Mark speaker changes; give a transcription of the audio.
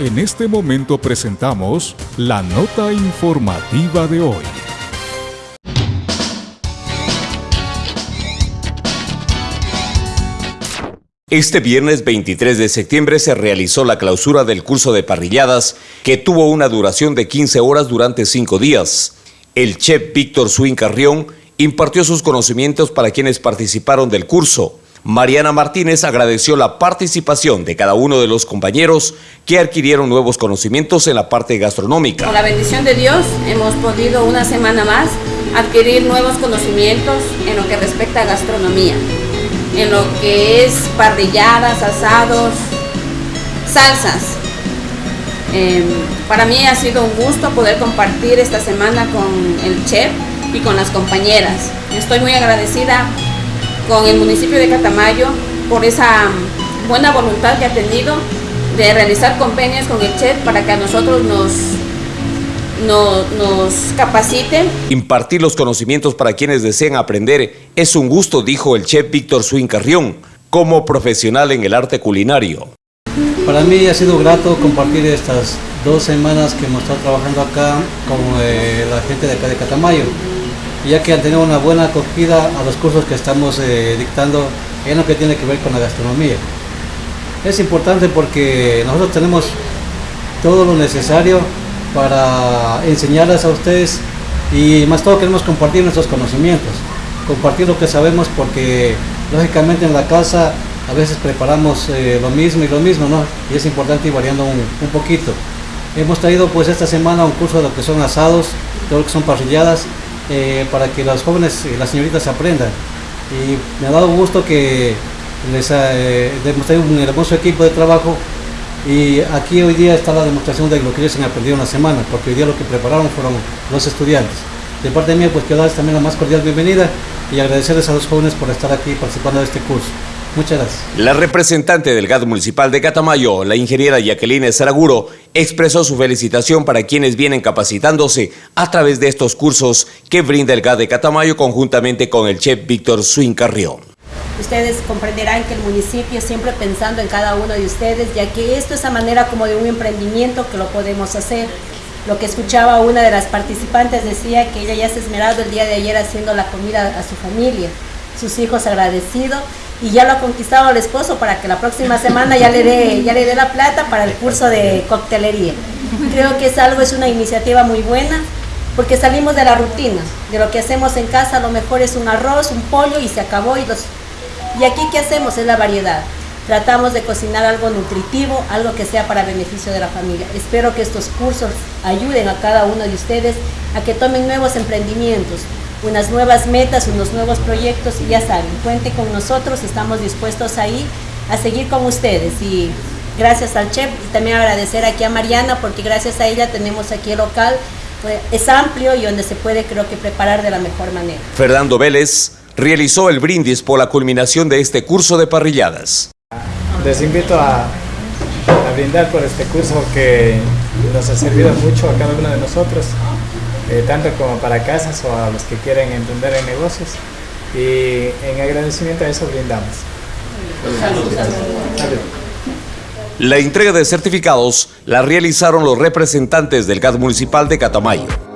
Speaker 1: En este momento presentamos la nota informativa de hoy.
Speaker 2: Este viernes 23 de septiembre se realizó la clausura del curso de parrilladas que tuvo una duración de 15 horas durante 5 días. El chef Víctor Swin Carrión impartió sus conocimientos para quienes participaron del curso. Mariana Martínez agradeció la participación de cada uno de los compañeros que adquirieron nuevos conocimientos en la parte gastronómica.
Speaker 3: Con la bendición de Dios hemos podido una semana más adquirir nuevos conocimientos en lo que respecta a gastronomía, en lo que es parrilladas, asados, salsas. Eh, para mí ha sido un gusto poder compartir esta semana con el chef y con las compañeras. Estoy muy agradecida con el municipio de Catamayo por esa buena voluntad que ha tenido de realizar convenios con el CHET para que a nosotros nos, nos capaciten.
Speaker 2: Impartir los conocimientos para quienes desean aprender es un gusto, dijo el chef Víctor Swin Carrión, como profesional en el arte culinario.
Speaker 4: Para mí ha sido grato compartir estas dos semanas que hemos estado trabajando acá con eh, la gente de acá de Catamayo ya que han tenido una buena acogida a los cursos que estamos eh, dictando en lo que tiene que ver con la gastronomía. Es importante porque nosotros tenemos todo lo necesario para enseñarles a ustedes y más todo queremos compartir nuestros conocimientos, compartir lo que sabemos porque lógicamente en la casa a veces preparamos eh, lo mismo y lo mismo, ¿no? Y es importante ir variando un, un, poquito. Hemos traído pues esta semana un curso de lo que son asados, todo lo que son parrilladas eh, para que los jóvenes y las señoritas aprendan. Y me ha dado gusto que les eh, demostré un hermoso equipo de trabajo y aquí hoy día está la demostración de lo que ellos han aprendido en la semana, porque hoy día lo que prepararon fueron los estudiantes. De parte mía, pues quiero darles también la más cordial bienvenida y agradecerles a los jóvenes por estar aquí participando de este curso. Muchas gracias.
Speaker 2: La representante del GAD municipal de Catamayo, la ingeniera Jacqueline Saraguro, expresó su felicitación para quienes vienen capacitándose a través de estos cursos que brinda el GAD de Catamayo conjuntamente con el chef Víctor Swin Carrión.
Speaker 5: Ustedes comprenderán que el municipio siempre pensando en cada uno de ustedes, ya que esto es a manera como de un emprendimiento que lo podemos hacer. Lo que escuchaba una de las participantes decía que ella ya se ha esmerado el día de ayer haciendo la comida a su familia, sus hijos agradecidos y ya lo ha conquistado el esposo para que la próxima semana ya le dé ya le dé la plata para el curso de coctelería. Creo que es algo, es una iniciativa muy buena porque salimos de la rutina, de lo que hacemos en casa, a lo mejor es un arroz, un pollo y se acabó y los y aquí qué hacemos es la variedad. Tratamos de cocinar algo nutritivo, algo que sea para beneficio de la familia. Espero que estos cursos ayuden a cada uno de ustedes a que tomen nuevos emprendimientos, unas nuevas metas, unos nuevos proyectos y ya saben, cuente con nosotros, estamos dispuestos ahí a seguir con ustedes y gracias al chef y también agradecer aquí a Mariana porque gracias a ella tenemos aquí el local, pues, es amplio y donde se puede creo que preparar de la mejor manera.
Speaker 2: Fernando Vélez realizó el brindis por la culminación de este curso de parrilladas.
Speaker 6: Les invito a, a brindar por este curso que nos ha servido mucho a cada uno de nosotros. Eh, tanto como para casas o a los que quieren emprender en negocios. Y en agradecimiento a eso brindamos.
Speaker 2: La entrega de certificados la realizaron los representantes del GAD municipal de Catamayo.